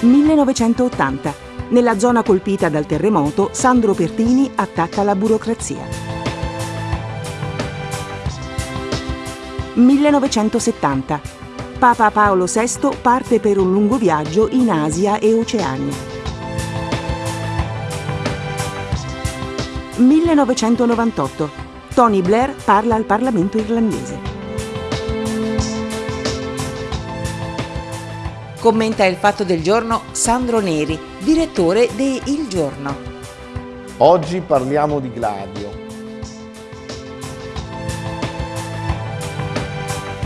1980. Nella zona colpita dal terremoto, Sandro Pertini attacca la burocrazia. 1970. Papa Paolo VI parte per un lungo viaggio in Asia e Oceania. 1998. Tony Blair parla al Parlamento irlandese. Commenta il fatto del giorno Sandro Neri, direttore de Il Giorno. Oggi parliamo di Gladio,